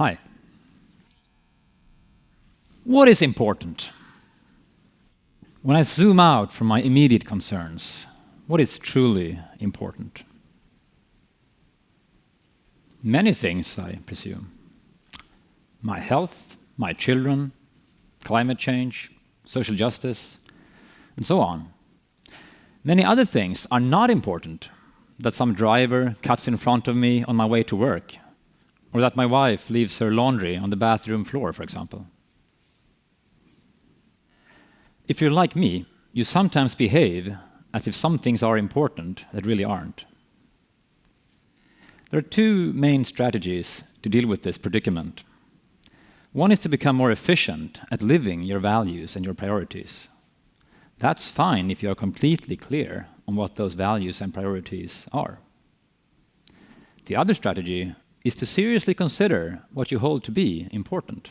Hi. What is important? When I zoom out from my immediate concerns, what is truly important? Many things, I presume. My health, my children, climate change, social justice, and so on. Many other things are not important, that some driver cuts in front of me on my way to work, or that my wife leaves her laundry on the bathroom floor, for example. If you're like me, you sometimes behave as if some things are important that really aren't. There are two main strategies to deal with this predicament. One is to become more efficient at living your values and your priorities. That's fine if you are completely clear on what those values and priorities are. The other strategy is to seriously consider what you hold to be important.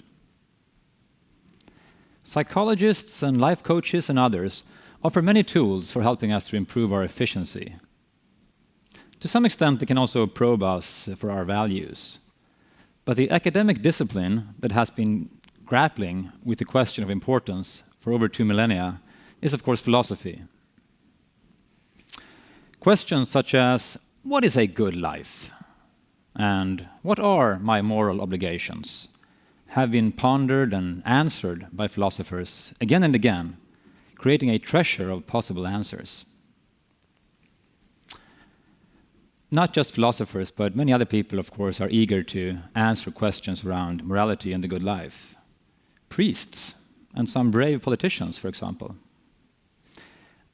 Psychologists and life coaches and others offer many tools for helping us to improve our efficiency. To some extent, they can also probe us for our values. But the academic discipline that has been grappling with the question of importance for over two millennia is, of course, philosophy. Questions such as, what is a good life? And what are my moral obligations? have been pondered and answered by philosophers again and again, creating a treasure of possible answers. Not just philosophers, but many other people, of course, are eager to answer questions around morality and the good life. Priests and some brave politicians, for example.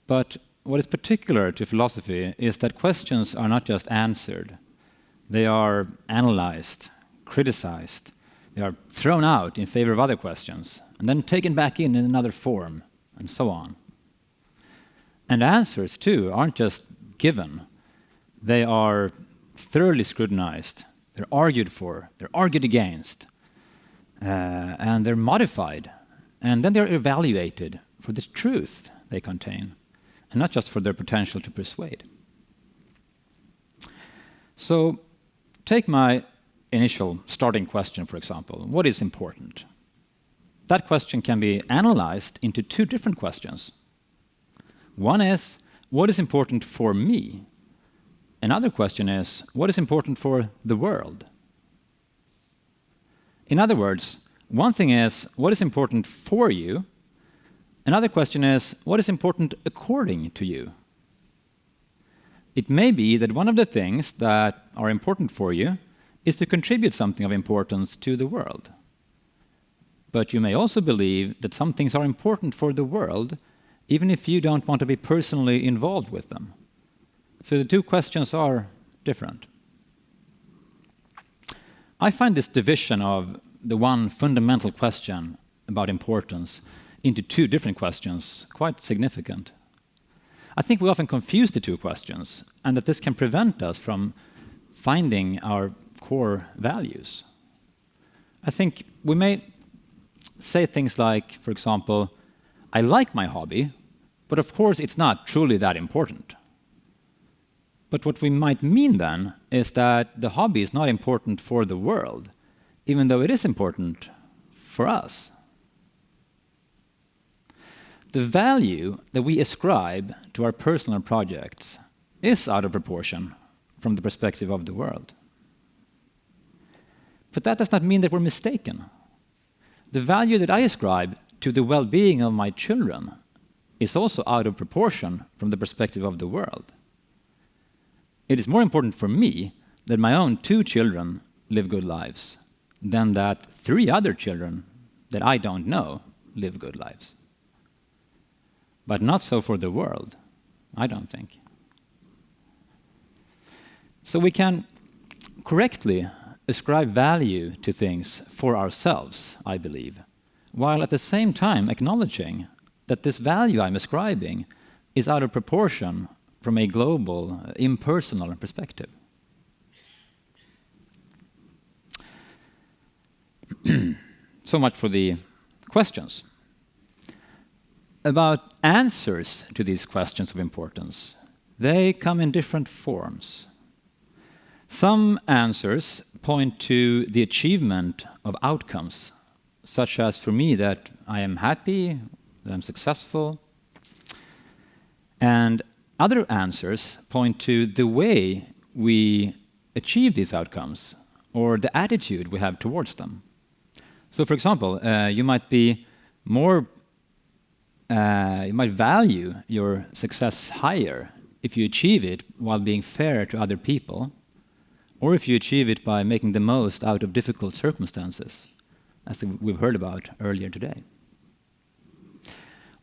But what is particular to philosophy is that questions are not just answered, they are analyzed, criticized, they are thrown out in favor of other questions, and then taken back in in another form, and so on. And answers, too, aren't just given. They are thoroughly scrutinized, they're argued for, they're argued against, uh, and they're modified. And then they're evaluated for the truth they contain, and not just for their potential to persuade. So, take my initial starting question, for example, what is important? That question can be analyzed into two different questions. One is, what is important for me? Another question is, what is important for the world? In other words, one thing is, what is important for you? Another question is, what is important according to you? It may be that one of the things that are important for you is to contribute something of importance to the world. But you may also believe that some things are important for the world, even if you don't want to be personally involved with them. So the two questions are different. I find this division of the one fundamental question about importance into two different questions quite significant. I think we often confuse the two questions, and that this can prevent us from finding our core values. I think we may say things like, for example, I like my hobby, but of course it's not truly that important. But what we might mean then is that the hobby is not important for the world, even though it is important for us. The value that we ascribe to our personal projects is out of proportion from the perspective of the world. But that does not mean that we're mistaken. The value that I ascribe to the well-being of my children is also out of proportion from the perspective of the world. It is more important for me that my own two children live good lives than that three other children that I don't know live good lives. But not so for the world, I don't think. So we can correctly ascribe value to things for ourselves, I believe, while at the same time acknowledging that this value I'm ascribing is out of proportion from a global, impersonal perspective. so much for the questions. About answers to these questions of importance, they come in different forms. Some answers point to the achievement of outcomes, such as for me that I am happy, that I'm successful. And other answers point to the way we achieve these outcomes or the attitude we have towards them. So for example, uh, you might be more, uh, you might value your success higher if you achieve it while being fair to other people, or if you achieve it by making the most out of difficult circumstances, as we've heard about earlier today.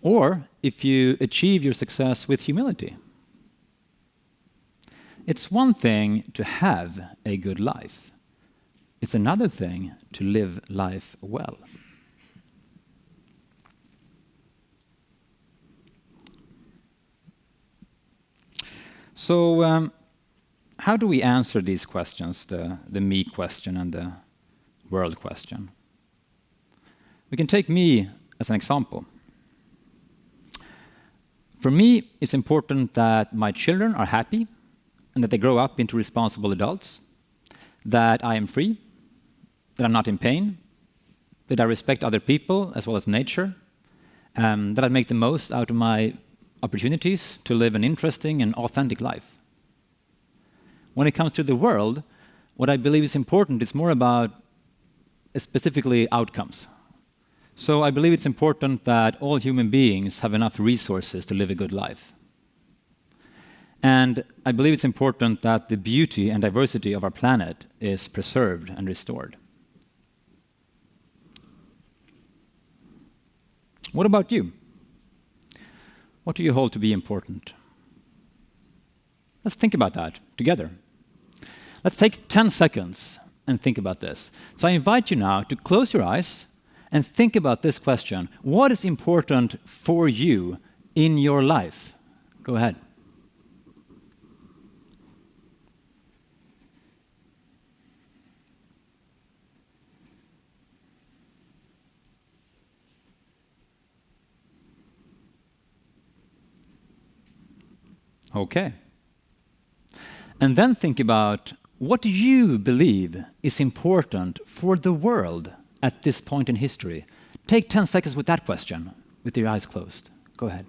Or if you achieve your success with humility. It's one thing to have a good life. It's another thing to live life well. So, um, how do we answer these questions, the, the me question and the world question? We can take me as an example. For me, it's important that my children are happy and that they grow up into responsible adults, that I am free, that I'm not in pain, that I respect other people as well as nature, um, that I make the most out of my opportunities to live an interesting and authentic life. When it comes to the world, what I believe is important is more about uh, specifically outcomes. So I believe it's important that all human beings have enough resources to live a good life. And I believe it's important that the beauty and diversity of our planet is preserved and restored. What about you? What do you hold to be important? Let's think about that together. Let's take 10 seconds and think about this. So I invite you now to close your eyes and think about this question. What is important for you in your life? Go ahead. Okay. And then think about what you believe is important for the world at this point in history? Take 10 seconds with that question, with your eyes closed. Go ahead.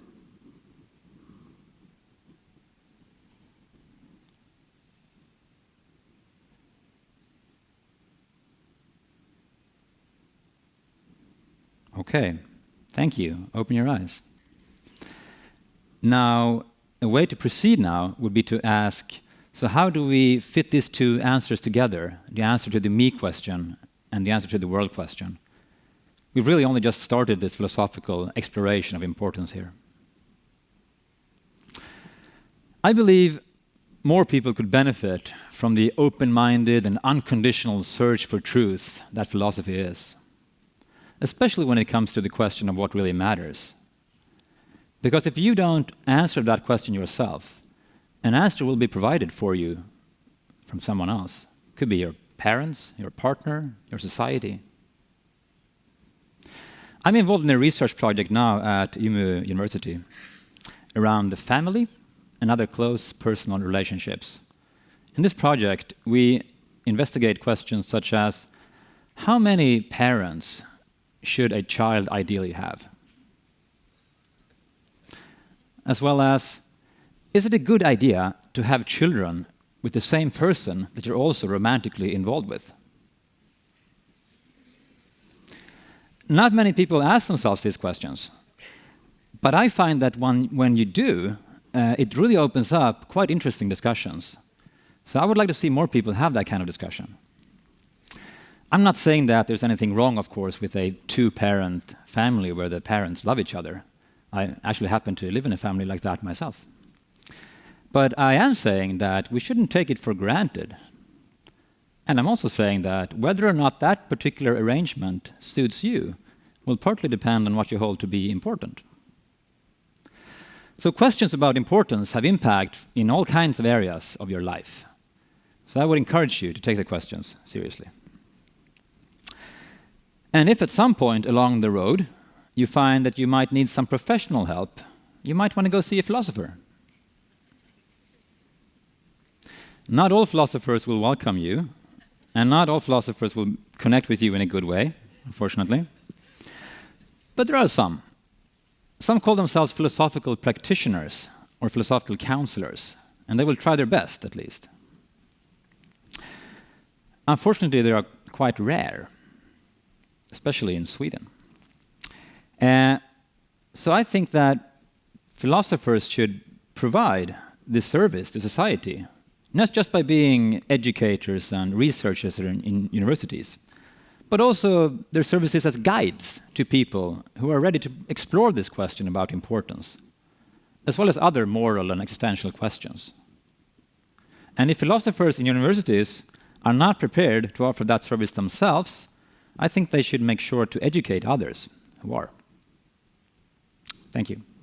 Okay, thank you. Open your eyes. Now, a way to proceed now would be to ask, so how do we fit these two answers together, the answer to the me question and the answer to the world question? We've really only just started this philosophical exploration of importance here. I believe more people could benefit from the open-minded and unconditional search for truth that philosophy is, especially when it comes to the question of what really matters. Because if you don't answer that question yourself, an answer will be provided for you from someone else. It could be your parents, your partner, your society. I'm involved in a research project now at Umeå University around the family and other close personal relationships. In this project, we investigate questions such as how many parents should a child ideally have? As well as is it a good idea to have children with the same person that you're also romantically involved with? Not many people ask themselves these questions. But I find that when, when you do, uh, it really opens up quite interesting discussions. So I would like to see more people have that kind of discussion. I'm not saying that there's anything wrong, of course, with a two-parent family where the parents love each other. I actually happen to live in a family like that myself. But I am saying that we shouldn't take it for granted. And I'm also saying that whether or not that particular arrangement suits you will partly depend on what you hold to be important. So questions about importance have impact in all kinds of areas of your life. So I would encourage you to take the questions seriously. And if at some point along the road you find that you might need some professional help, you might want to go see a philosopher. Not all philosophers will welcome you, and not all philosophers will connect with you in a good way, unfortunately. But there are some. Some call themselves philosophical practitioners or philosophical counselors, and they will try their best, at least. Unfortunately, they are quite rare, especially in Sweden. Uh, so I think that philosophers should provide this service to society, not just by being educators and researchers in, in universities, but also their services as guides to people who are ready to explore this question about importance, as well as other moral and existential questions. And if philosophers in universities are not prepared to offer that service themselves, I think they should make sure to educate others who are. Thank you.